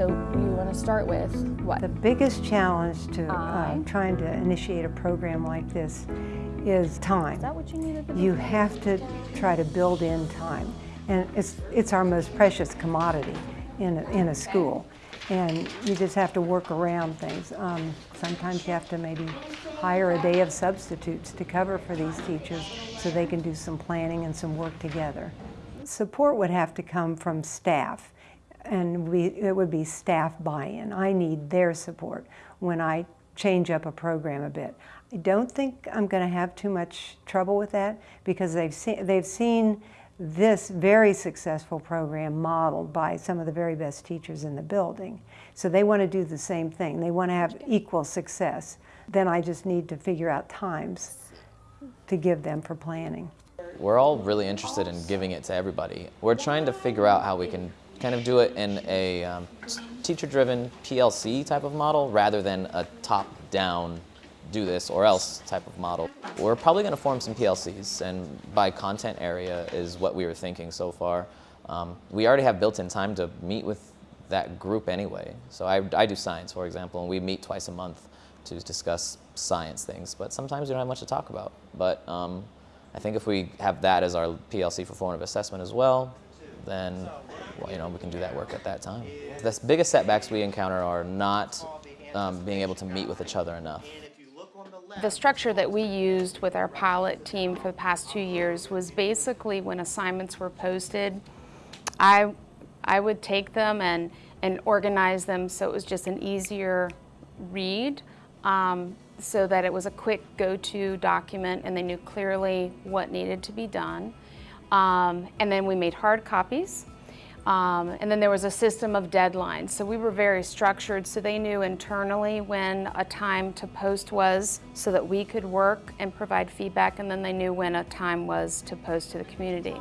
So you want to start with what? The biggest challenge to uh, trying to initiate a program like this is time. Is that what you needed You have to try to build in time. And it's, it's our most precious commodity in a, in a school. And you just have to work around things. Um, sometimes you have to maybe hire a day of substitutes to cover for these teachers so they can do some planning and some work together. Support would have to come from staff and we, it would be staff buy-in. I need their support when I change up a program a bit. I don't think I'm going to have too much trouble with that because they've seen, they've seen this very successful program modeled by some of the very best teachers in the building. So they want to do the same thing. They want to have equal success. Then I just need to figure out times to give them for planning. We're all really interested in giving it to everybody. We're trying to figure out how we can kind of do it in a um, teacher-driven PLC type of model rather than a top-down do this or else type of model. We're probably going to form some PLCs and by content area is what we were thinking so far. Um, we already have built-in time to meet with that group anyway. So I, I do science, for example, and we meet twice a month to discuss science things, but sometimes we don't have much to talk about. But um, I think if we have that as our PLC for formative assessment as well, then well, you know, we can do that work at that time. The biggest setbacks we encounter are not um, being able to meet with each other enough. The structure that we used with our pilot team for the past two years was basically when assignments were posted, I, I would take them and, and organize them so it was just an easier read um, so that it was a quick go-to document and they knew clearly what needed to be done. Um, and then we made hard copies um, and then there was a system of deadlines. So we were very structured so they knew internally when a time to post was so that we could work and provide feedback and then they knew when a time was to post to the community.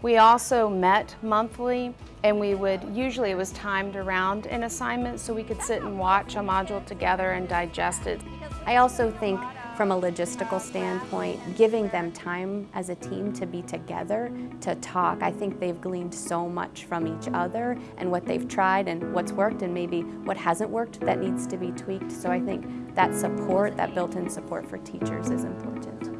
We also met monthly and we would, usually it was timed around an assignment so we could sit and watch a module together and digest it. I also think from a logistical standpoint, giving them time as a team to be together, to talk. I think they've gleaned so much from each other and what they've tried and what's worked and maybe what hasn't worked that needs to be tweaked. So I think that support, that built-in support for teachers is important.